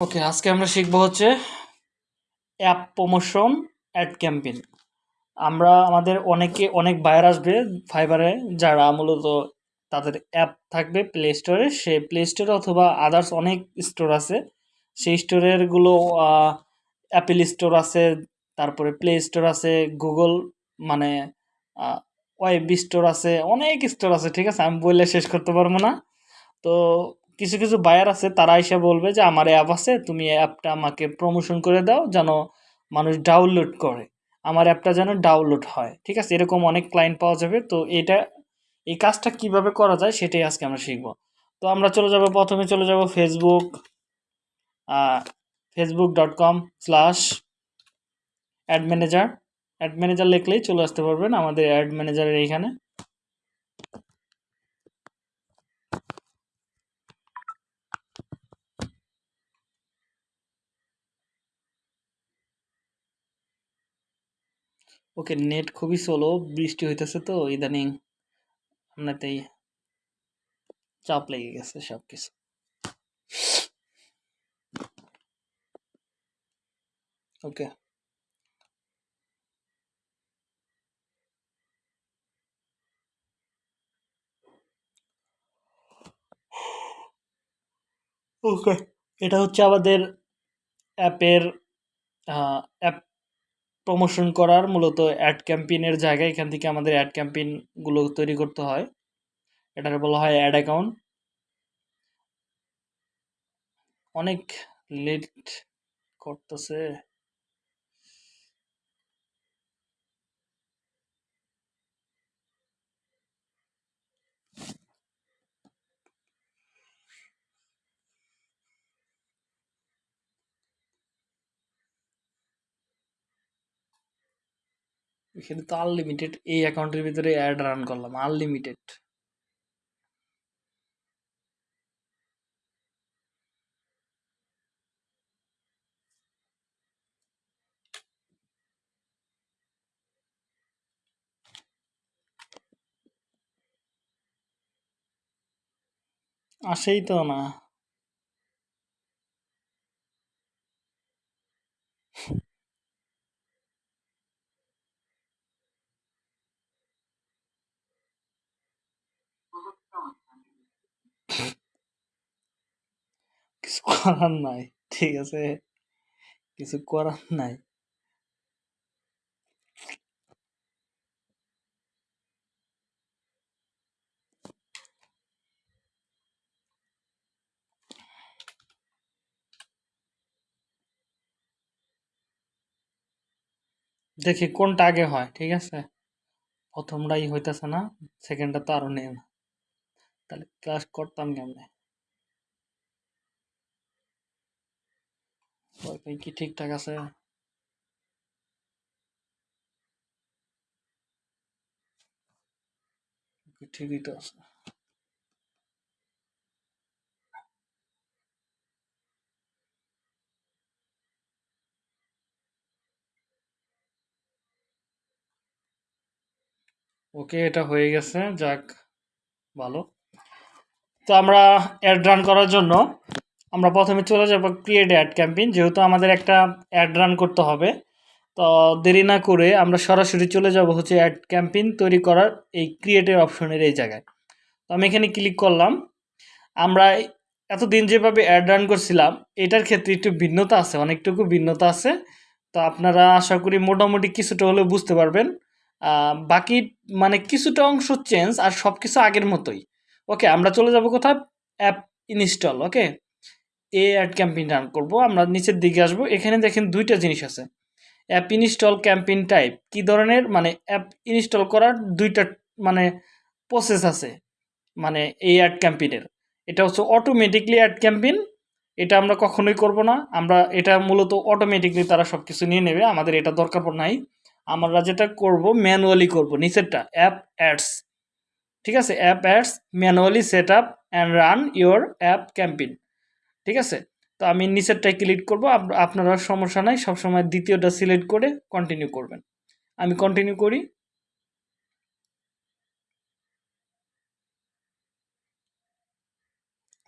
ওকে আজকে আমরা শিখব হচ্ছে অ্যাপ প্রমোশন অ্যাড ক্যাম্পেইন আমরা আমাদের অনেকে, অনেক বায়ার আসবে ফাইবারে যারা মূলত তাদের অ্যাপ থাকবে প্লে স্টোরে সে প্লে স্টোরে অথবা আদার্স অনেক স্টোর আছে। সেই স্টোরেরগুলো অ্যাপেল স্টোর আছে, তারপরে প্লে স্টোর আছে গুগল মানে ওয়েব স্টোর আছে, অনেক স্টোর আছে, ঠিক আছে? আমি বললে শেষ করতে পারব না। তো কিছু কিছু বায়ার আছে, তারা এসে বলবে যে, আমার অ্যাপ আছে, তুমি অ্যাপটা আমাকে প্রমোশন করে দাও যেন মানুষ ডাউনলোড করে। আমার অ্যাপটা যেন ডাউনলোড হয়। ঠিক আছে? এরকম অনেক ক্লায়েন্ট পাওয়া যাবে। তো এটা, এই কাজটা কীভাবে করা যায় সেটাই আজকে আমরা শিখব। তো আমরা চলে যাব, প্রথমে চলে যাব Facebook Facebook dot com slash ad manager ad manager লিখলেই চলে আসতে পারবেন আমাদের অ্যাড ম্যানেজারের এইখানে। ওকে, নেট খুবই স্লো বৃষ্টি হইতেছে তো, ইদানিং আপনাতেই চাপ লেগে গেছে সব কিছু ওকে। ওকে, এটা হচ্ছে আমাদের অ্যাপের অ্যাপ প্রমোশন করার মূলত অ্যাড ক্যাম্পেইনের জায়গায় এখান থেকে আমাদের অ্যাড ক্যাম্পেইনগুলো তৈরি করতে হয়। এটার বলা হয় অ্যাড অ্যাকাউন্ট অনেক লেট করতেছে। এখানে তো আনলিমিটেড এই অ্যাকাউন্টের ভিতরে অ্যাড রান করলাম আনলিমিটেড আসেই তো না কিছু করার নাই, ঠিক আছে? কিছু করার নাই। দেখি কোনটা আগে হয়, ঠিক আছে? প্রথমটাই হইতেছে না, সেকেন্ডটা তো আরও নেই না। তাহলে ক্লাস করতাম কেমনে? ওয়াইফাই কি ঠিকঠাক আছে ঠিকই তো আছে ওকে এটা হয়ে গেছে, যাক, ভালো। তো আমরা অ্যাড রান করার জন্য আমরা প্রথমে চলে যাব ক্রিয়েট অ্যাড ক্যাম্পেইন যেহেতু আমাদের একটা অ্যাড রান করতে হবে। তো দেরি না করে আমরা সরাসরি চলে যাব হচ্ছে অ্যাড ক্যাম্পেইন তৈরি করার এই ক্রিয়েটের অপশনের এই জায়গায়। তো আমি এখানে ক্লিক করলাম। আমরা এতদিন যেভাবে অ্যাড রান করছিলাম, এটার ক্ষেত্রে একটু ভিন্নতা আছে, অনেকটুকু ভিন্নতা আছে। তো আপনারা আশা করি মোটামুটি কিছুটা হলেও বুঝতে পারবেন। বাকি মানে কিছুটা অংশ চেঞ্জ আর সব কিছু আগের মতোই। ওকে আমরা চলে যাব কোথায়? App install okay a ad campaign run করব, আমরা নিচের দিকে আসব, এখানে দেখেন দুইটা জিনিস আছে। অ্যাপ ইনস্টল ক্যাম্পেইন টাইপ কি ধরনের? মানে অ্যাপ ইনস্টল করার দুইটা মানে প্রসেস আছে মানে এই অ্যাড ক্যাম্পেইনের এটা হচ্ছে অটোমেটিকলি অ্যাড ক্যাম্পেইন এটা আমরা কখনোই করব না। আমরা এটা মূলত অটোমেটিকলি তারা সব কিছু নিয়ে নেবে, আমাদের এটা দরকার নাই। আমরা যেটা করব ম্যানুয়ালি করব, নিচেরটা অ্যাপ অ্যাডস ঠিক আছে? App ads manually set up and run your app campaign ঠিক আছে? তো আমি নিচেরটাই ক্লিক করব। আপনারা সমস্যা নাই। সবসময় দ্বিতীয়টা সিলেক্ট করে কন্টিনিউ করবেন। আমি কন্টিনিউ করি।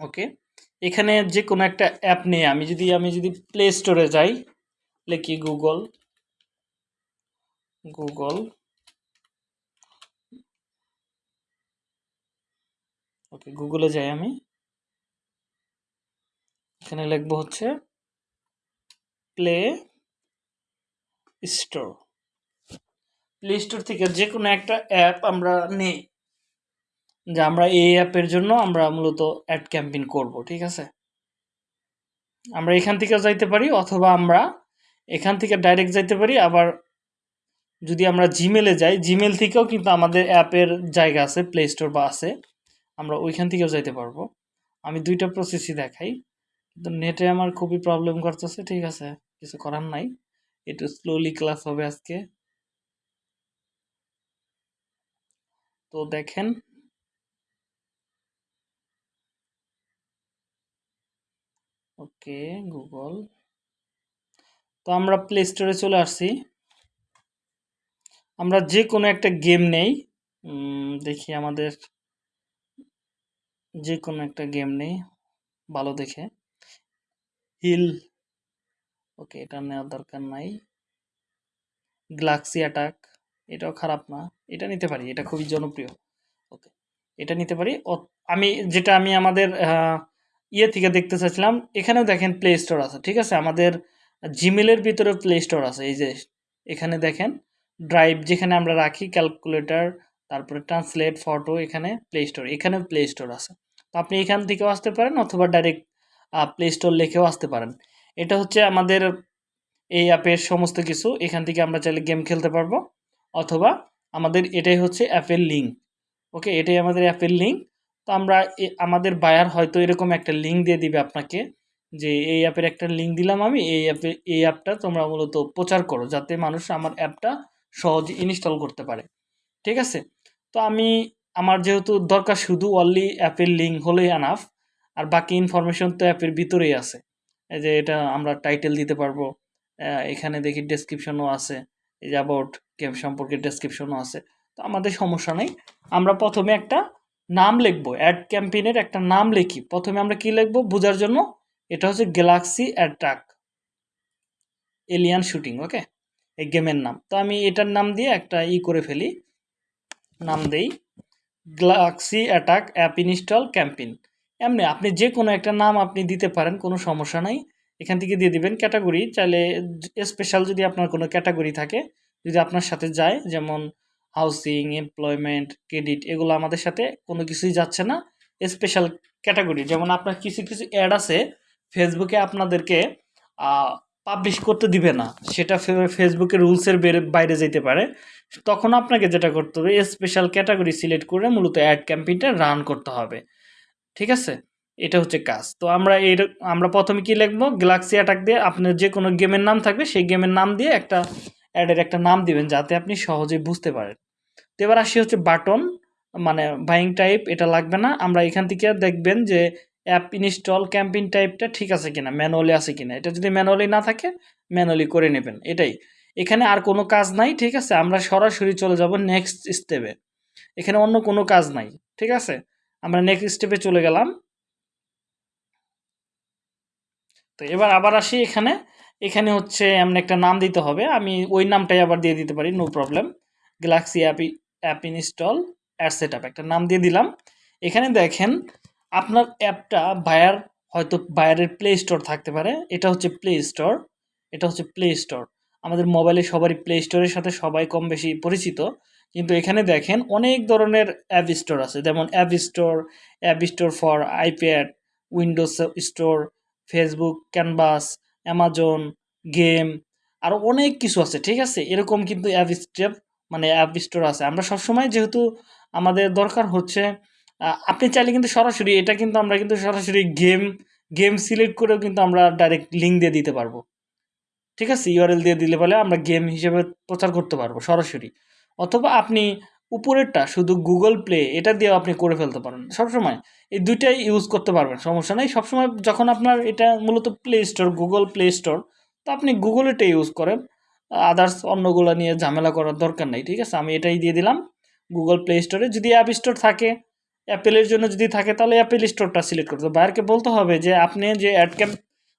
ওকে এখানে যে কোনো একটা অ্যাপ নিয়ে আমি যদি আমি যদি প্লে স্টোরে যাই, লিখি গুগল গুগল ওকে গুগলে যাই আমি। এখানে লিখব হচ্ছে প্লে স্টোর প্লে স্টোর থেকে যে কোনো একটা অ্যাপ আমরা নেই, যে আমরা এই অ্যাপের জন্য আমরা মূলত অ্যাড ক্যাম্পেইন করব, ঠিক আছে? আমরা এখান থেকে যাইতে পারি, অথবা আমরা এখান থেকে ডাইরেক্ট যাইতে পারি, আবার যদি আমরা জিমেলে যাই জিমেল থেকেও কিন্তু আমাদের অ্যাপের জায়গা আছে প্লে স্টোর বা আছে, আমরা ওইখান থেকেও যাইতে পারব। আমি দুইটা প্রসেসই দেখাই। কিন্তু নেটে আমার খুবই প্রবলেম করতেছে, ঠিক আছে, কিছু করার নাই। একটু স্লোলি ক্লাস হবে আজকে। তো দেখেন। ওকে গুগল তো আমরা প্লে স্টোরে চলে আসছি। আমরা যে কোনো একটা গেম নেই। দেখি আমাদের যে কোনো একটা গেম নেই। ভালো দেখে। হিল। ওকে, এটা নেওয়ার দরকার নাই। গ্লাক্সি অ্যাটাক, এটাও খারাপ না। এটা নিতে পারি, এটা খুবই জনপ্রিয়। ওকে, এটা নিতে পারি। আমি যেটা আমি আমাদের ইয়ে থেকে দেখতে চাইছিলাম, এখানেও দেখেন প্লে স্টোর আছে, ঠিক আছে? আমাদের জিমেলের ভিতরে প্লে স্টোর আছে, এই যে এখানে দেখেন ড্রাইভ যেখানে আমরা রাখি ক্যালকুলেটর তারপরে ট্রান্সলেট ফটো এখানে প্লে স্টোর এখানে প্লে স্টোর আছে। তো আপনি এখান থেকেও আসতে পারেন, অথবা ডাইরেক্ট প্লে স্টোর লিখেও আসতে পারেন। এটা হচ্ছে আমাদের এই অ্যাপের সমস্ত কিছু। এখান থেকে আমরা চাইলে গেম খেলতে পারব, অথবা আমাদের এটাই হচ্ছে অ্যাপের লিঙ্ক ওকে এটাই আমাদের অ্যাপের লিঙ্ক তো আমরা আমাদের বায়ার হয়তো এরকম একটা লিঙ্ক দিয়ে দিবে আপনাকে, যে এই অ্যাপের একটা লিঙ্ক দিলাম আমি, এই অ্যাপে এই অ্যাপটা তোমরা মূলত প্রচার করো, যাতে মানুষ আমার অ্যাপটা সহজে ইনস্টল করতে পারে। ঠিক আছে? তো আমি, আমার যেহেতু দরকার শুধু অনলি অ্যাপের লিঙ্ক হলেই আনাফ আর বাকি ইনফরমেশন তো অ্যাপের ভিতরেই আছে। এই যে এটা আমরা টাইটেল দিতে পারব। এখানে দেখি ডেসক্রিপশনও আছে। এই যে অ্যাবাউট গেম সম্পর্কে ডেসক্রিপশনও আছে। তো আমাদের সমস্যা নেই। আমরা প্রথমে একটা নাম লিখব। অ্যাড ক্যাম্পেইনের একটা নাম লিখি। প্রথমে আমরা কি লিখব? বোঝার জন্য এটা হচ্ছে Galaxy attack alien shooting okay এই গেমের নাম। তো আমি এটার নাম দিয়ে একটা ই করে ফেলি। নাম দেই। Galaxy attack app install campaign এমনি, আপনি যে কোনো একটা নাম আপনি দিতে পারেন, কোনো সমস্যা নাই। এখান থেকে দিয়ে দিবেন ক্যাটাগরি চাইলে স্পেশাল যদি আপনার কোনো ক্যাটাগরি থাকে, যদি আপনার সাথে যায়, যেমন হাউসিং এমপ্লয়মেন্ট ক্রেডিট এগুলো আমাদের সাথে কোনো কিছুই যাচ্ছে না। স্পেশাল ক্যাটাগরি যেমন আপনার কিছু কিছু অ্যাড আছে ফেসবুকে আপনাদেরকে পাবলিশ করতে দিবে না। সেটা ফে- ফেসবুকের রুলসের বাইরে যেতে পারে। তখন আপনাকে যেটা করতে হবে স্পেশাল ক্যাটাগরি সিলেক্ট করে মূলত অ্যাড ক্যাম্পেইনটা রান করতে হবে। ঠিক আছে? এটা হচ্ছে কাজ। তো আমরা এর আমরা প্রথমে কি লিখব? গ্যালাক্সি অ্যাটাক দিয়ে আপনার যে কোনো গেমের নাম থাকবে, সেই গেমের নাম দিয়ে একটা অ্যাডের একটা নাম দিবেন, যাতে আপনি সহজে বুঝতে পারেন। তো এবার আসি হচ্ছে বাটন মানে বাইং টাইপ এটা লাগবে না। আমরা এখান থেকে দেখবেন যে অ্যাপ ইনস্টল ক্যাম্পেইন টাইপটা ঠিক আছে কিনা ম্যানুয়ালি আছে কিনা। এটা যদি ম্যানুয়ালি না থাকে ম্যানুয়ালি করে নেবেন। এটাই। এখানে আর কোনো কাজ নাই, ঠিক আছে? আমরা সরাসরি চলে যাব নেক্সট স্টেপে এখানে অন্য কোনো কাজ নাই, ঠিক আছে? আমরা নেক্সট স্টেপে চলে গেলাম। তো এবার আবার আসি এখানে। এখানে হচ্ছে এমন একটা নাম দিতে হবে। আমি ওই নামটাই আবার দিয়ে দিতে পারি no problem Galaxy app app install ad set একটা নাম দিয়ে দিলাম। এখানে দেখেন, আপনার অ্যাপটা বায়ার হয়তো বায়ারের প্লে স্টোর থাকতে পারে। এটা হচ্ছে প্লে স্টোর এটা হচ্ছে প্লে স্টোর আমাদের মোবাইলে সবারই প্লে স্টোরের সাথে সবাই কম বেশি পরিচিত। কিন্তু এখানে দেখেন অনেক ধরনের অ্যাপ স্টোর আছে। যেমন app store app store for iPad, Windows store, Facebook, canvas Amazon game আরও অনেক কিছু আছে, ঠিক আছে? এরকম কিন্তু অ্যাপ স্টেপ মানে অ্যাপ স্টোর আছে। আমরা সবসময় যেহেতু আমাদের দরকার হচ্ছে আপনি চাইলে কিন্তু সরাসরি, এটা কিন্তু আমরা কিন্তু সরাসরি গেম গেম সিলেক্ট করেও কিন্তু আমরা ডাইরেক্ট লিঙ্ক দিয়ে দিতে পারব। ঠিক আছে? ইউআরএল দিয়ে দিলে বলে আমরা গেম হিসেবে প্রচার করতে পারব সরাসরি। অথবা আপনি উপরেরটা শুধু গুগল প্লে এটা দিয়েও আপনি করে ফেলতে পারেন। সবসময় এই দুইটাই ইউজ করতে পারবেন, সমস্যা নেই। সবসময় যখন আপনার এটা মূলত play store Google play store তো আপনি গুগল এটা ইউজ করেন। আদার্স অন্যগুলো নিয়ে ঝামেলা করার দরকার নেই, ঠিক আছে? আমি এটাই দিয়ে দিলাম গুগল প্লে স্টোরে যদি অ্যাপ স্টোর থাকে অ্যাপেলের জন্য যদি থাকে, তাহলে অ্যাপেল স্টোরটা সিলেক্ট করতে হবে। বায়ারকে বলতে হবে যে, আপনি যে অ্যাড ক্যাম্প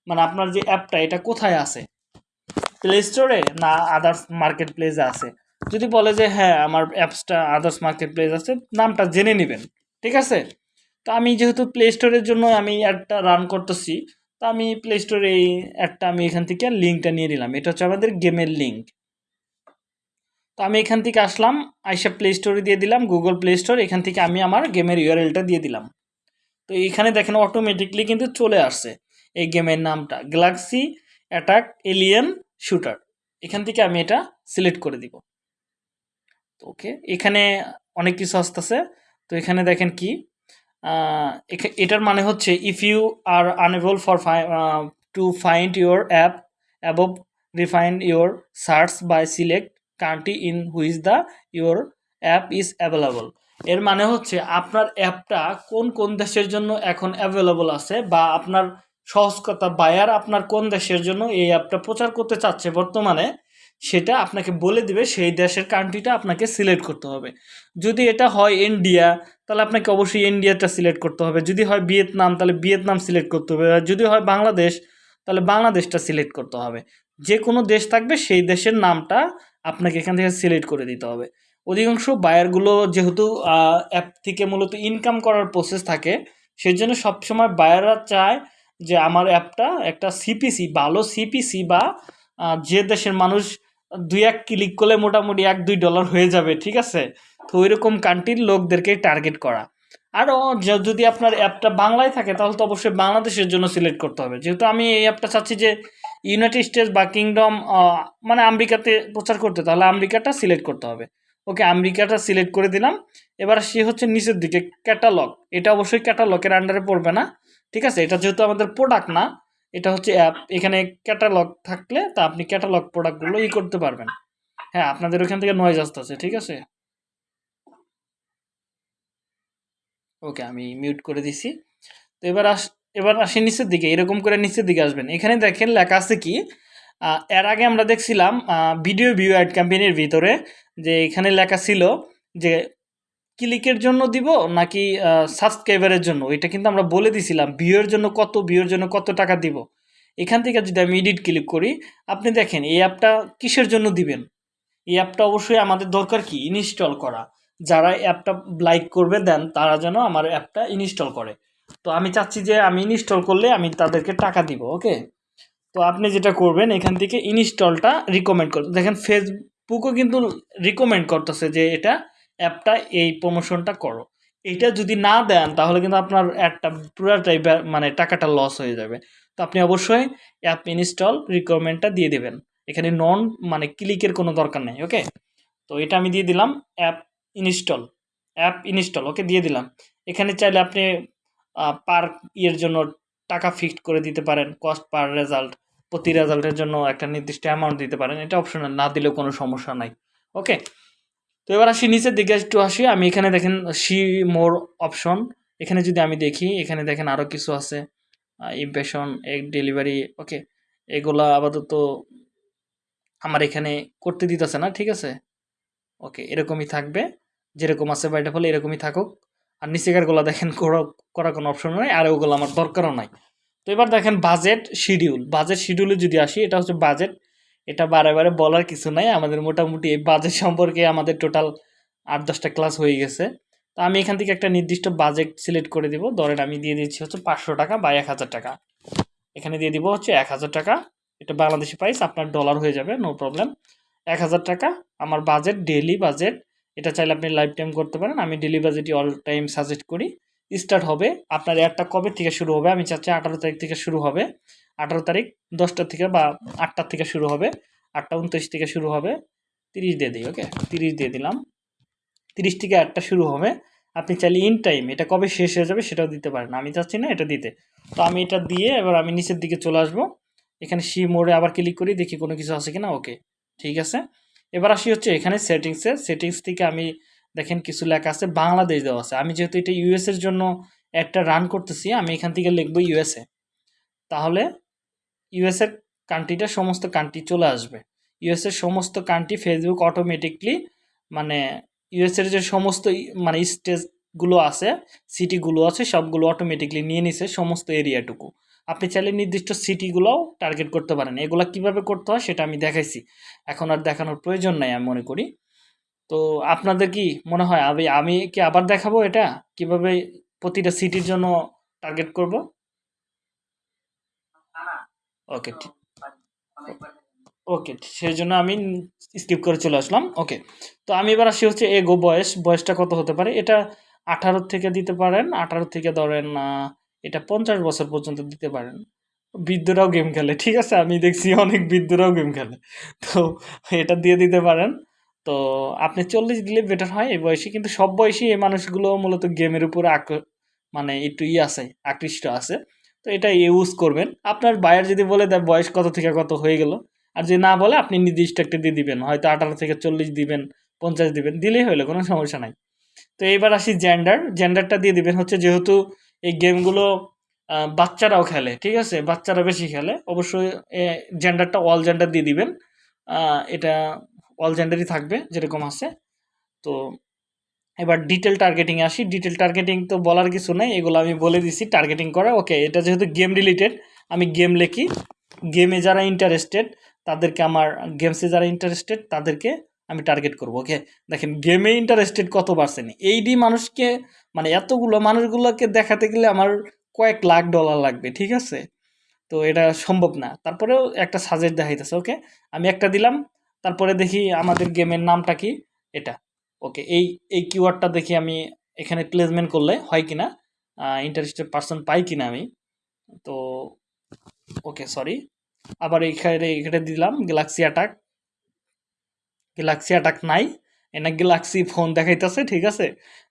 মানে আপনার যে অ্যাপটা এটা কোথায় আছে? প্লে স্টোরে না আদার্স মার্কেট প্লেসে আছে? যদি বলে যে হ্যাঁ আমার অ্যাপসটা আদার্স মার্কেট প্লেস আছে, নামটা জেনে নেবেন। ঠিক আছে? তো আমি যেহেতু প্লে স্টোরের জন্য আমি অ্যাডটা রান করতেছি, তো আমি প্লে স্টোরে এই অ্যাডটা আমি এখান থেকে লিঙ্কটা নিয়ে নিলাম। এটা হচ্ছে আমাদের গেমের লিঙ্ক তো আমি এখান থেকে আসলাম, আইসা প্লে স্টোরে দিয়ে দিলাম গুগল প্লে স্টোর এখান থেকে আমি আমার গেমের ইউআরএলটা দিয়ে দিলাম। তো এখানে দেখেন অটোমেটিকলি কিন্তু চলে আসছে এই গেমের নামটা গ্যালাক্সি অ্যাটাক এলিয়েন শুটার এখান থেকে আমি এটা সিলেক্ট করে দিব। ওকে, এখানে অনেক কিছু আসতেছে। তো এখানে দেখেন কি এটার মানে হচ্ছে if you are unable for to find your app above refined your search by select country in which the your app is available এর মানে হচ্ছে আপনার অ্যাপটা কোন কোন দেশের জন্য এখন অ্যাভেলেবল আছে বা আপনার সহজ কথা বায়ার আপনার কোন দেশের জন্য এই অ্যাপটা প্রচার করতে চাচ্ছে বর্তমানে সেটা আপনাকে বলে দিবে, সেই দেশের কান্ট্রিটা আপনাকে সিলেক্ট করতে হবে। যদি এটা হয় ইন্ডিয়া তাহলে আপনাকে অবশ্যই ইন্ডিয়াটা সিলেক্ট করতে হবে। যদি হয় ভিয়েতনাম তাহলে ভিয়েতনাম সিলেক্ট করতে হবে। আর যদি হয় বাংলাদেশ তাহলে বাংলাদেশটা সিলেক্ট করতে হবে। যে কোনো দেশ থাকবে, সেই দেশের নামটা আপনাকে এখান থেকে সিলেক্ট করে দিতে হবে। অধিকাংশ বায়ারগুলো যেহেতু অ্যাপ থেকে মূলত ইনকাম করার প্রসেস থাকে সেই জন্য সবসময় বায়াররা চায় যে আমার অ্যাপটা একটা সিপিসি ভালো সিপিসি বা যে দেশের মানুষ দুই এক ক্লিক করলে মোটামুটি এক দুই ডলার হয়ে যাবে, ঠিক আছে? তো ওই রকম কান্ট্রির লোকদেরকে টার্গেট করা। আরও যদি আপনার অ্যাপটা বাংলায় থাকে, তাহলে তো অবশ্যই বাংলাদেশের জন্য সিলেক্ট করতে হবে। যেহেতু আমি এই অ্যাপটা চাচ্ছি যে ইউনাইটেড স্টেটস বা কিংডম মানে আমেরিকাতে প্রচার করতে, তাহলে আমেরিকাটা সিলেক্ট করতে হবে। ওকে, আমেরিকাটা সিলেক্ট করে দিলাম। এবার সে হচ্ছে নিচের দিকে ক্যাটালগ এটা অবশ্যই ক্যাটালগের আন্ডারে পড়বে না, ঠিক আছে? এটা যেহেতু আমাদের প্রোডাক্ট না এটা হচ্ছে অ্যাপ এখানে ক্যাটালগ থাকলে তা আপনি ক্যাটালগ প্রোডাক্টগুলো ই করতে পারবেন। হ্যাঁ আপনাদের ওখান থেকে নয়েজ আসতেছে, ঠিক আছে? ওকে আমি মিউট করে দিছি। তো এবার আস, এবার আসি নিচের দিকে, এরকম করে নিচের দিকে আসবেন। এখানে দেখেন লেখা আছে কি এর আগে আমরা দেখছিলাম ভিডিও ভিউ অ্যাড ক্যাম্পেইনের ভিতরে যে এখানে লেখা ছিল যে ক্লিকের জন্য দিব নাকি সাবস্ক্রাইবারের জন্য? এটা কিন্তু আমরা বলে দিছিলাম ভিউয়ের জন্য কত ভিউয়ের জন্য কত টাকা দিব? এখান থেকে যদি আমি এডিট ক্লিক করি, আপনি দেখেন এই অ্যাপটা কিসের জন্য দিবেন? এই অ্যাপটা অবশ্যই আমাদের দরকার কি? ইনস্টল করা। যারা অ্যাপটা লাইক করবে, দেন তারা যেন আমার অ্যাপটা ইনস্টল করে। তো আমি চাচ্ছি যে আমি ইনস্টল করলে আমি তাদেরকে টাকা দিব ওকে তো আপনি যেটা করবেন, এখান থেকে ইনস্টলটা রিকমেন্ড করবেন। দেখেন ফেসবুকও কিন্তু রিকমেন্ড করতেছে যে এটা অ্যাপটা এই প্রমোশনটা করো। এটা যদি না দেন, তাহলে কিন্তু আপনার অ্যাডটা পুরাটাই মানে টাকাটা লস হয়ে যাবে। তো আপনি অবশ্যই অ্যাপ ইনস্টল রিকমেন্ডটা দিয়ে দেবেন। এখানে নন মানে ক্লিকের কোনো দরকার নেই ওকে তো এটা আমি দিয়ে দিলাম app install app install okay দিয়ে দিলাম। এখানে চাইলে আপনি পার ইয়ের জন্য টাকা ফিক্সড করে দিতে পারেন কস্ট পার রেজাল্ট প্রতি রেজাল্টের জন্য একটা নির্দিষ্ট অ্যামাউন্ট দিতে পারেন। এটা অপশনাল না দিলেও কোনো সমস্যা নাই ওকে তো এবার আসি নিচের দিকে, একটু আসি। আমি এখানে দেখেন, সি মোর অপশন। এখানে যদি আমি দেখি, এখানে দেখেন আরও কিছু আছে। ইমপ্রেশন এগ ডেলিভারি ওকে এগুলা আপাতত আমার এখানে করতে দিতেছে না, ঠিক আছে? ওকে এরকমই থাকবে। যেরকম আছে বাই ডিফল্ট এরকমই থাকুক। আর নিচেকারগুলো দেখেন, করা করা কোনো অপশন নাই, আর ওগুলো আমার দরকারও নাই। তো এবার দেখেন বাজেট শিডিউল বাজেট শিডিউলে যদি আসি, এটা হচ্ছে বাজেট এটা বারে বারে বলার কিছু নাই। আমাদের মোটামুটি এই বাজেট সম্পর্কে আমাদের টোটাল আট দশটা ক্লাস হয়ে গেছে। তো আমি এখান থেকে একটা নির্দিষ্ট বাজেট সিলেক্ট করে দিব। ধরেন আমি দিয়ে দিচ্ছি হচ্ছে পাঁচশো টাকা বা এক হাজার টাকা। এখানে দিয়ে দিব হচ্ছে এক হাজার টাকা। এটা বাংলাদেশি প্রাইস আপনার ডলার হয়ে যাবে নো প্রবলেম এক হাজার টাকা, আমার বাজেট ডেলি বাজেট এটা চাইলে আপনি লাইফ টাইম করতে পারেন। আমি ডেলি বাজেটই অল টাইম সাজেস্ট করি। স্টার্ট হবে, আপনার এয়ারটা কবে থেকে শুরু হবে? আমি চাচ্ছি আঠারো তারিখ থেকে শুরু হবে। আঠারো তারিখ, দশটা থেকে বা আটটার থেকে শুরু হবে, আটটা উনত্রিশ থেকে শুরু হবে, তিরিশ দিয়ে দিই ওকে তিরিশ দিয়ে দিলাম। তিরিশ থেকে অ্যাডটা শুরু হবে। আপনি চাইলে ইন টাইম এটা কবে শেষ হয়ে যাবে সেটাও দিতে পারেন। আমি চাচ্ছি না এটা দিতে। তো আমি এটা দিয়ে এবার আমি নিচের দিকে চলে আসব। এখানে সি মোড়ে আবার ক্লিক করি, দেখি কোনো কিছু আছে কিনা ওকে ঠিক আছে? এবার আসি হচ্ছে এখানে সেটিংসে সেটিংস থেকে আমি দেখেন কিছু লেখা আছে, বাংলাদেশ দেওয়া আছে। আমি যেহেতু এটা ইউএসের জন্য একটা রান করতেছি, আমি এখান থেকে লিখব ইউএসএ তাহলে ইউএস এর কান্ট্রিটা সমস্ত কান্ট্রি চলে আসবে। ইউএস এর সমস্ত কান্ট্রি ফেসবুক অটোমেটিকলি মানে ইউএস এর যে সমস্ত মানে স্টেজগুলো আছে সিটিগুলো আছে, সবগুলো অটোমেটিকলি নিয়ে নিছে সমস্ত এরিয়াটুকু আপনি চাইলে নির্দিষ্ট সিটিগুলোও টার্গেট করতে পারেন। এগুলো কীভাবে করতে হয় সেটা আমি দেখাইছি। এখন আর দেখানোর প্রয়োজন নাই আমি মনে করি। তো আপনাদের কি মনে হয়, আমি আমি কি আবার দেখাবো এটা? কীভাবে প্রতিটা সিটির জন্য টার্গেট করব? ওকে ওকে সেই জন্য আমি স্কিপ করে চলে আসলাম। ওকে তো আমি এবার আসি হচ্ছে এগো বয়স, বয়সটা কত হতে পারে? এটা আঠারো থেকে দিতে পারেন, আঠারো থেকে ধরেন এটা পঞ্চাশ বছর পর্যন্ত দিতে পারেন। বৃদ্ধরাও গেম খেলে, ঠিক আছে? আমি দেখছি অনেক বৃদ্ধরাও গেম খেলে। তো এটা দিয়ে দিতে পারেন। তো আপনি চল্লিশ দিলে বেটার হয় এই বয়সে, কিন্তু সব বয়সী এই মানুষগুলো মূলত গেমের উপরে মানে একটু ই আছে, আকৃষ্ট আছে। তো এটা ইউজ করবেন। আপনার বায়ার যদি বলে দেয় বয়স কত থেকে কত হয়ে গেল, আর যদি না বলে আপনি নির্দিষ্ট একটা দিয়ে দিবেন, হয়তো আঠারো থেকে চল্লিশ দিবেন, পঞ্চাশ দিবেন, দিলেই হলো কোনো সমস্যা নাই। তো এইবার আসি জেন্ডার জেন্ডারটা দিয়ে দিবেন হচ্ছে যেহেতু এই গেমগুলো বাচ্চারাও খেলে, ঠিক আছে? বাচ্চারা বেশি খেলে, অবশ্যই জেন্ডারটা অল জেন্ডার দিয়ে দিবেন। এটা অল জেন্ডারই থাকবে, যেরকম আছে। তো এবার ডিটেল টার্গেটিং আসি। ডিটেল টার্গেটিং তো বলার কিছু নেই, এগুলো আমি বলে দিছি টার্গেটিং করা ওকে এটা যেহেতু গেম রিলেটেড আমি গেম লিখি। গেমে যারা ইন্টারেস্টেড তাদেরকে আমার গেমসে যারা ইন্টারেস্টেড তাদেরকে আমি টার্গেট করব ওকে দেখেন গেমে ইন্টারেস্টেড কত পার্সেন্ট এই ডি মানুষকে মানে এতগুলো মানুষগুলোকে দেখাতে গেলে আমার কয়েক লাখ ডলার লাগবে, ঠিক আছে? তো এটা সম্ভব না। তারপরেও একটা সাজেস্ট দেখাইতেছে ওকে আমি একটা দিলাম, তারপরে দেখি আমাদের গেমের নামটা কি? এটা। ওকে এই এই কিওয়ার্ডটা দেখি আমি এখানে প্লেসমেন্ট করলে হয় কিনা? ইন্টারেস্টেড পার্সন পাই কিনা আমি? তো ওকে সরি আবার এইখানে এখানে দিলাম গ্যালাক্সি অ্যাটাক গ্যালাক্সি অ্যাটাক নাই। এনা গ্যালাক্সি ফোন দেখাইতেছে, ঠিক আছে?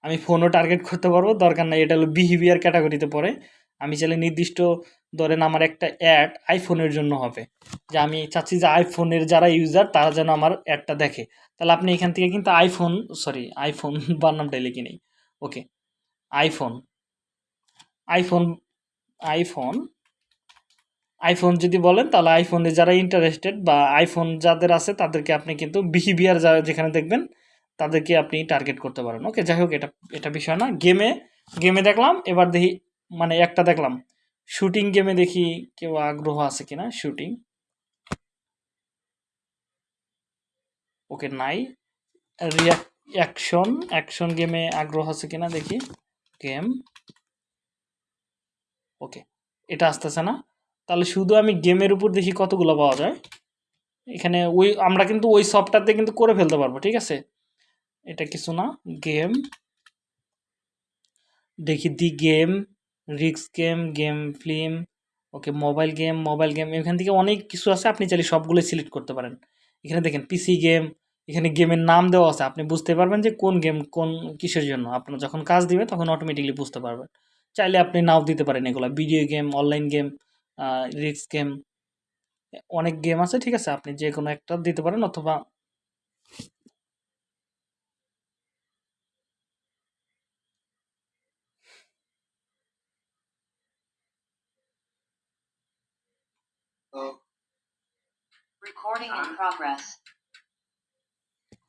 আমি ফোনও টার্গেট করতে পারব, দরকার নাই, এটা হলো বিহেভিয়ার ক্যাটাগরিতে পড়ে। আমি চাইলে নির্দিষ্ট ধরেন আমার একটা অ্যাড আইফোনের জন্য হবে। যে আমি চাচ্ছি যে আইফোনের যারা ইউজার তারা যেন আমার অ্যাডটা দেখে। তাহলে আপনি এখান থেকে কিন্তু আইফোন সরি আইফোন বানামটাই লিখে নেই। Okay iPhone iPhone iPhone iPhone যদি বলেন, তাহলে আইফোনে যারা ইন্টারেস্টেড বা আইফোন যাদের আছে, তাদেরকে আপনি কিন্তু বিহেভিয়ার যা, যেখানে দেখবেন, তাদেরকে আপনি টার্গেট করতে পারেন। ওকে যাই হোক, এটা এটা বিষয় না। গেমে গেমে দেখলাম, এবার দেখি মানে একটা দেখলাম। শুটিং গেমে দেখি কেউ আগ্রহ আছে কিনা, শুটিং। ওকে, নাই। অ্যাকশন অ্যাকশন গেমে আগ্রহ আছে কিনা দেখি। গেম। ওকে, এটা আসতেছে না। তাহলে শুধু আমি গেমের উপর দেখি কতগুলো পাওয়া যায়। এখানে ওই, আমরা কিন্তু ওই সফটওয়্যারতে কিন্তু করে ফেলতে পারব, ঠিক আছে? এটা কিছু না, গেম। দেখি দি গেম। রিক্স game game film, okay mobile game mobile game, এখান থেকে অনেক কিছু আছে, আপনি চাইলে সবগুলো সিলেক্ট করতে পারেন। এখানে দেখেন পিসি গেম, এখানে গেমের নাম দেওয়া আছে, আপনি বুঝতে পারবেন যে কোন গেম কোন কিসের জন্য। আপনার যখন কাজ দিবে, তখন অটোমেটিকলি বুঝতে পারবেন। চাইলে আপনি নাও দিতে পারেন এগুলো ভিডিও গেম অনলাইন গেম রিক্স গেম, অনেক গেম আছে, ঠিক আছে? আপনি যে কোনো একটা দিতে পারেন, অথবা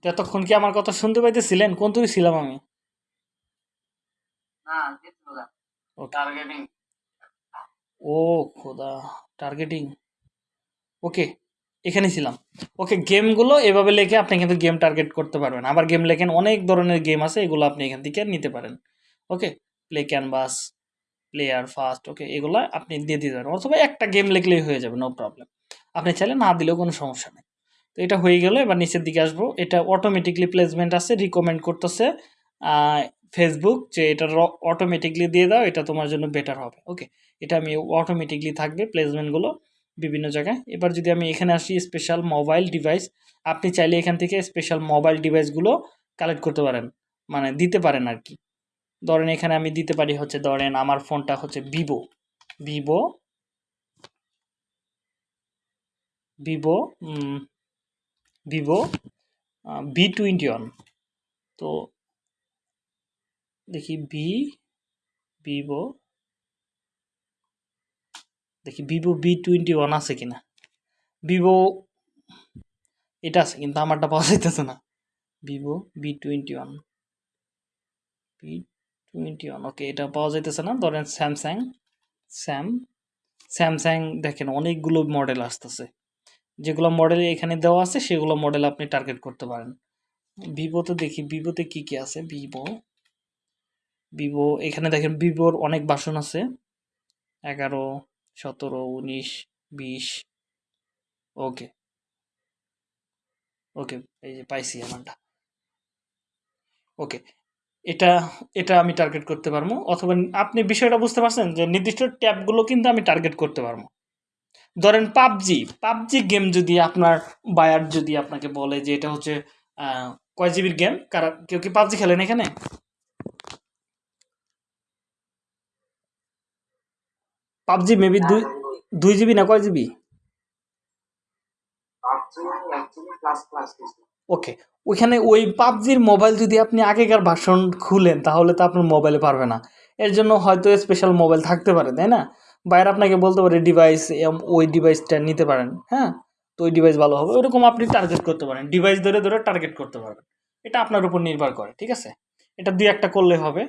এতক্ষণ কি আমার কথা শুনতে পাইতেছিলেন? কোন তুই ছিলাম আমি? ও খোদা টার্গেটিং ওকে এখানে ছিলাম। ওকে গেমগুলো এভাবে লেখে আপনি কিন্তু গেম টার্গেট করতে পারবেন। আবার গেম লেখেন অনেক ধরনের গেম আছে এগুলো আপনি এখান থেকে নিতে পারেন। Okay play canvas player first okay এগুলো আপনি দিয়ে দিতে পারেন। অথবা একটা গেম লিখলেই হয়ে যাবে নো প্রবলেম আপনি চাইলে না দিলেও কোনো সমস্যা নেই। তো এটা হয়ে গেল, এবার নিচের দিকে আসব। এটা অটোমেটিকলি প্লেসমেন্ট আছে রিকমেন্ড করতেছে ফেসবুক যে এটা অটোমেটিকলি দিয়ে দাও, এটা তোমার জন্য বেটার হবে। ওকে এটা আমি অটোমেটিকলি থাকবে প্লেসমেন্টগুলো বিভিন্ন জায়গায়। এবার যদি আমি এখানে আসি স্পেশাল মোবাইল ডিভাইস আপনি চাইলে এখান থেকে স্পেশাল মোবাইল ডিভাইসগুলো কালেক্ট করতে পারেন। মানে দিতে পারেন আর কি। ধরেন এখানে আমি দিতে পারি হচ্ছে, ধরেন আমার ফোনটা হচ্ছে Vivo Vivo Vivo Vivo B twenty one তো দেখি ভি ভিভো দেখি ভিভো বি টোয়েন্টি ওয়ান আছে কিনা। ভিভো এটা আছে, কিন্তু আমারটা পাওয়া যাইতেছে না। Vivo B twenty one B twenty one okay এটা পাওয়া যাইতেছে না। ধরেন স্যামসাং স্যাম স্যামসাং দেখেন, অনেকগুলো মডেল আসতেছে। যেগুলো মডেল এখানে দেওয়া আছে, সেগুলো মডেল আপনি টার্গেট করতে পারেন। ভিভোতে দেখি, ভিভোতে কি কি আছে? ভিভো। ভিভো, এখানে দেখেন ভিভোর অনেক বাসন আছে। এগারো, সতেরো, উনিশ, বিশ ওকে ওকে এই যে পাইছি আমারটা ওকে এটা এটা আমি টার্গেট করতে পারব। অথবা আপনি বিষয়টা বুঝতে পারছেন যে নির্দিষ্ট ট্যাবগুলো কিন্তু আমি টার্গেট করতে পারব। ধরেন পাবজি পাবজি গেম যদি আপনার বায়ার যদি আপনাকে বলে যে এটা হচ্ছে কয় জিবির গেম কারা কেউ কি পাবজি খেলেন এখানে? পাবজি মেবি দুই দুই জিবি না কয় জিবি ওকে ওইখানে ওই পাবজির মোবাইল যদি আপনি আগেকার ভার্সন খুলেন তাহলে তো আপনার মোবাইলে পারবে না। এর জন্য হয়তো স্পেশাল মোবাইল থাকতে পারে তাই না? বাইরে আপনাকে বলতে পারে ডিভাইস ওই ডিভাইসটা নিতে পারেন হ্যাঁ? তো ওই ডিভাইস ভালো হবে। ওরকম আপনি টার্গেট করতে পারেন। ডিভাইস ধরে ধরে টার্গেট করতে পারবেন। এটা আপনার উপর নির্ভর করে, ঠিক আছে? এটা দুই একটা করলে হবে।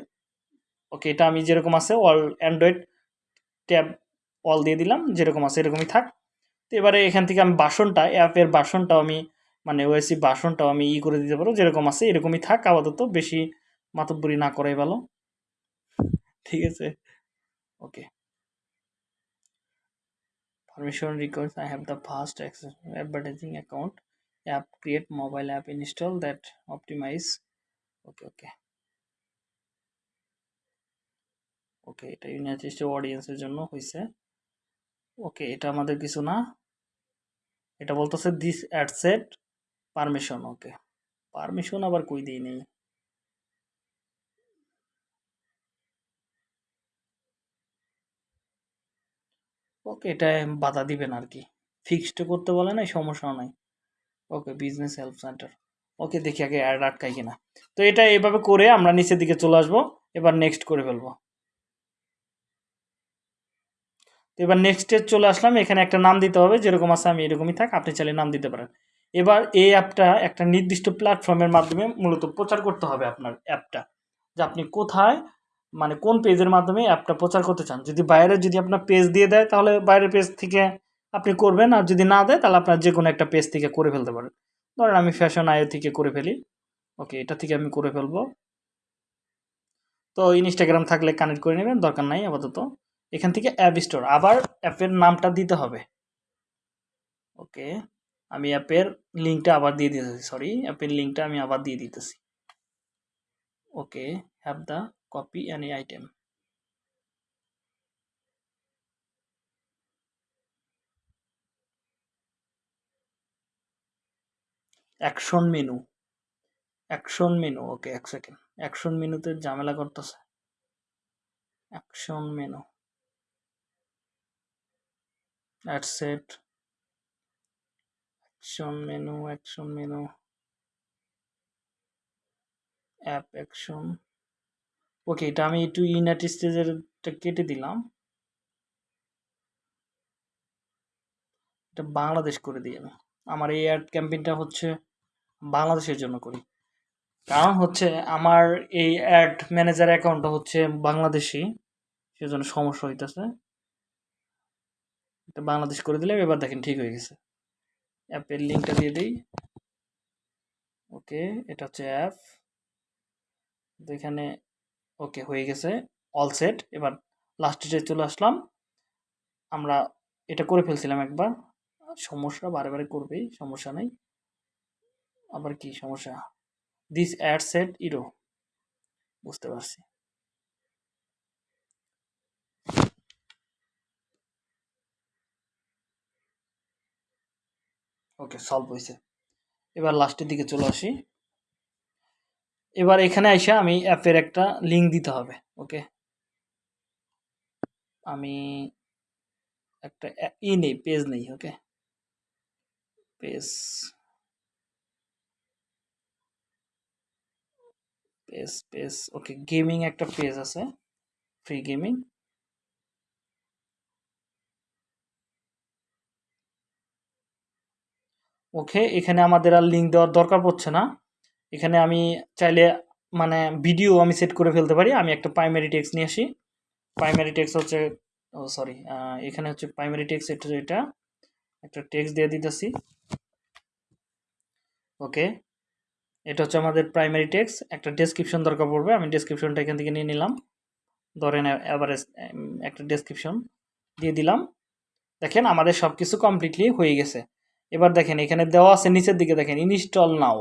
ওকে এটা আমি যেরকম আছে অল অ্যান্ড্রয়েড ট্যাব অল দিয়ে দিলাম, যেরকম আছে এরকমই থাক। তো এবারে এখান থেকে আমি বাসনটা অ্যাপের বাসনটাও আমি মানে ওএসি বাসনটাও আমি ই করে দিতে পারব যেরকম আছে এরকমই থাক, আপাতত বেশি মাতব্বরি না করাই ভালো। ঠিক আছে? ওকে permission requires i have the fast access advertising account app create mobile app install that optimize okay okay ওকে এটা ইউনাইটেড স্টেট অডিয়েন্সের জন্য হয়েছে ওকে এটা আমাদের কিছু না এটা বলতেছে this ad set permission okay permission আবার কই দিই নেই ওকে, এটা বাধা দিবেন আর কি ফিক্সড করতে বলে নাই সমস্যা নাই। Okay business help centre okay, দেখি আগে অ্যাড আটকাই কিনা। তো এটা এভাবে করে আমরা নিচের দিকে চলে আসব, এবার নেক্সট করে ফেলব। তো এবার নেক্সট চলে আসলাম, এখানে একটা নাম দিতে হবে, যেরকম আছে আমি এরকমই থাক, আপনি চাইলে নাম দিতে পারেন। এবার এই অ্যাপটা একটা নির্দিষ্ট প্ল্যাটফর্মের মাধ্যমে মূলত প্রচার করতে হবে আপনার অ্যাপটা যে আপনি কোথায় মানে কোন পেজের মাধ্যমে অ্যাপটা প্রচার করতে চান? যদি বাইরে যদি আপনার পেজ দিয়ে দেয়, তাহলে বাইরের পেজ থেকে আপনি করবেন। আর যদি না দেয়, তাহলে আপনার যে কোনো একটা পেজ থেকে করে ফেলতে পারেন। ধরেন আমি ফ্যাশন আয়ো থেকে করে ফেলি। ওকে এটা থেকে আমি করে ফেলব। তো ইনস্টাগ্রাম থাকলে কানেক্ট করে নেবেন, দরকার নাই আপাতত। এখান থেকে অ্যাপ স্টোর আবার অ্যাপের নামটা দিতে হবে। ওকে আমি অ্যাপের লিঙ্কটা আবার দিয়ে দিতেছি সরি অ্যাপের লিঙ্কটা আমি আবার দিয়ে দিতেছি। Okay have the copy any item. Action menu. Action menu, okay, এক সেকেন্ড। অ্যাকশন মেনুতে ঝামেলা করতেছে। Action menu. Ad set action menu action menu. App, action. Okay এটা আমি একটু ইউনাইটেড স্টেজেরটা কেটে দিলাম। এটা বাংলাদেশ করে দিই আমি। আমার এই অ্যাড ক্যাম্পেইনটা হচ্ছে বাংলাদেশের জন্য করি। কারণ হচ্ছে আমার এই অ্যাড ম্যানেজার অ্যাকাউন্টটা হচ্ছে বাংলাদেশি, সেজন্য সমস্যা হইতেছে। এটা বাংলাদেশ করে দিলে এবার দেখেন ঠিক হয়ে গেছে। অ্যাপের লিঙ্কটা দিয়ে দিই। ওকে এটা হচ্ছে অ্যাপ এখানে ওকে, হয়ে গেছে অল সেট এবার লাস্ট ডেটে চলে আসলাম। আমরা এটা করে ফেলছিলাম একবার। সমস্যা বারে করবেই, সমস্যা নেই। আবার কি সমস্যা? দিস অ্যাড সেট ইরো বুঝতে পারছি। ওকে সলভ হয়েছে। এবার লাস্টের দিকে চলে আসি। এবার এখানে এসে আমি অ্যাপের একটা লিঙ্ক দিতে হবে ওকে আমি একটা ই নেই পেজ নেই okay page page page okay gaming একটা পেজ আছে ফ্রি গেমিং ওকে এখানে আমাদের আর লিঙ্ক দেওয়ার দরকার পড়ছে না। এখানে আমি চাইলে মানে ভিডিও আমি সেট করে ফেলতে পারি। আমি একটা প্রাইমারি টেক্সট নিয়ে আসি। প্রাইমারি টেক্সট হচ্ছে, ও সরি এখানে হচ্ছে প্রাইমারি টেক্সট এটা এটা, একটা টেক্সট দিয়ে দিতেছি। ওকে এটা হচ্ছে আমাদের প্রাইমারি টেক্সট একটা ডেসক্রিপশন দরকার পড়বে। আমি ডেসক্রিপশনটা এখান থেকে নিয়ে নিলাম। ধরেন অ্যাভারেজ একটা ডেসক্রিপশন দিয়ে দিলাম। দেখেন, আমাদের সব কিছু কমপ্লিটলি হয়ে গেছে। এবার দেখেন, এখানে দেওয়া আছে নিচের দিকে। দেখেন ইনস্টল নাও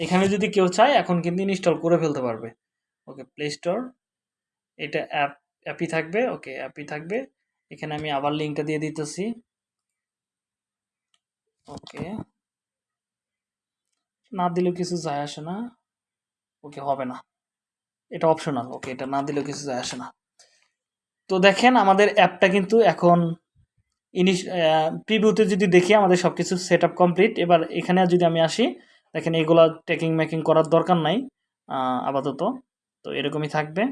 এখানে যদি কেউ চায়, এখন কিন্তু ইনস্টল করে ফেলতে পারবে। ওকে প্লে স্টোর এটা অ্যাপ অ্যাপই থাকবে ওকে অ্যাপই থাকবে। এখানে আমি আবার লিঙ্কটা দিয়ে দিতেছি। ওকে না দিলেও কিছু যায় আসে না। ওকে হবে না। এটা অপশনাল ওকে এটা না দিলেও কিছু যায় আসে না। তো দেখেন, আমাদের অ্যাপটা কিন্তু এখন ইনিশ প্রিভিউতে যদি দেখি, আমাদের সব কিছু সেট কমপ্লিট এবার এখানে যদি আমি আসি দেখেন এগুলো টেকিং মেকিং করার দরকার নাই আপাতত। তো এরকমই থাকবে।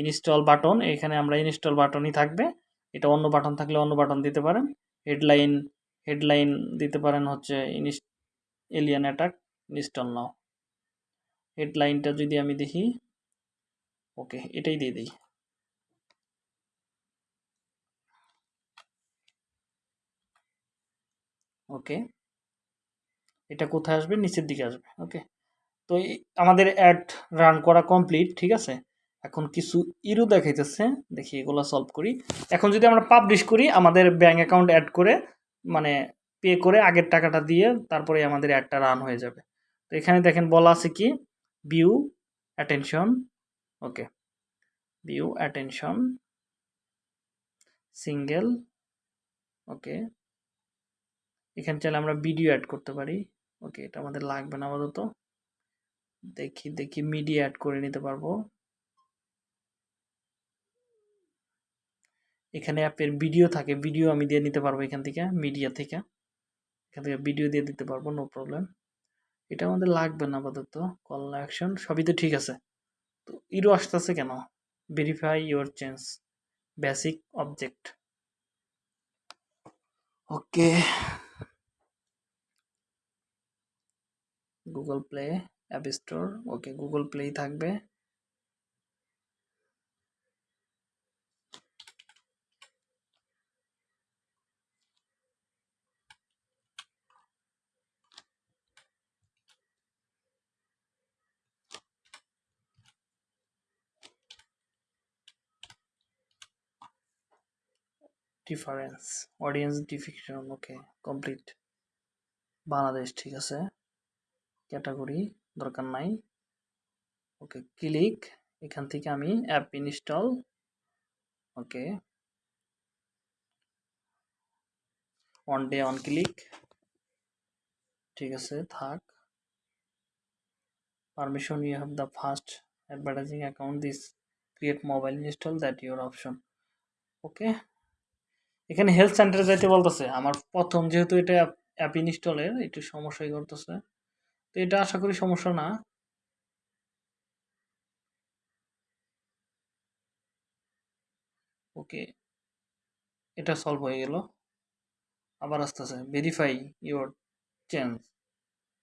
ইনস্টল বাটন এখানে আমরা ইনস্টল বাটনই থাকবে। এটা অন্য বাটন থাকলে অন্য বাটন দিতে পারেন। হেডলাইন হেডলাইন দিতে পারেন হচ্ছে ইনস এলিয়ান অ্যাটাক ইনস্টল নাও হেডলাইনটা যদি আমি দেখি ওকে এটাই দিয়ে দিই। ওকে এটা কোথায় আসবে? নিচের দিকে আসবে ওকে তো আমাদের অ্যাড রান করা কমপ্লিট ঠিক আছে? এখন কিছু ইরো দেখাইতেছে, দেখি এগুলো সলভ করি। এখন যদি আমরা পাবলিশ করি, আমাদের ব্যাঙ্ক অ্যাকাউন্ট অ্যাড করে মানে পে করে আগের টাকাটা দিয়ে তারপরে আমাদের অ্যাডটা রান হয়ে যাবে। তো এখানে দেখেন বলা আছে কি? View attention okay view attention single okay এখানে চাইলে আমরা ভিডিও অ্যাড করতে পারি। ওকে, এটা আমাদের লাগবে না আপাতত। দেখি দেখি মিডিয়া অ্যাড করে নিতে পারব। এখানে অ্যাপের ভিডিও থাকে ভিডিও আমি দিয়ে নিতে পারব এখান থেকে মিডিয়া থেকে। এখান থেকে ভিডিও দিয়ে দিতে পারব নো প্রবলেম এটা আমাদের লাগবে না আপাতত কল অ্যাকশন সবই তো ঠিক আছে। তো ইরো আসতেছে কেন? Verify your change basic object okay Google play app store okay Google প্লেই থাকবে। Difference audience definition okay complete Bangladesh, ঠিক আছে। ক্যাটাগরি দরকার নাই। Okay, click. এখান থেকে আমি app install okay. On day on click ঠিক আছে, থাক। Permission you have the first advertising account this create mobile install that your option okay. এখানে হেলথ সেন্টারে যাইতে বলতেছে। আমার প্রথম যেহেতু এটা অ্যাপ ইনস্টলের একটু সমস্যাই করতেছে। তো এটা আশা করি সমস্যা না। ওকে, এটা সলভ হয়ে গেল। আবার আসতেছে verify your change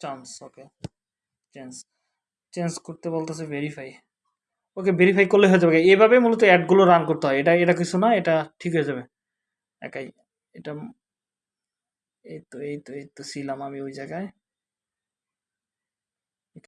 chance okay change change করতে বলতেছে ভেরিফাই ওকে ভেরিফাই করলে হয়ে যাবে। এভাবে মূলত অ্যাডগুলো রান করতে হয়। এটা এটা কিছু না, এটা ঠিক হয়ে যাবে। একাই, এটা, এই তো এই তো এই তো, ছিলাম আমি ওই জায়গায়।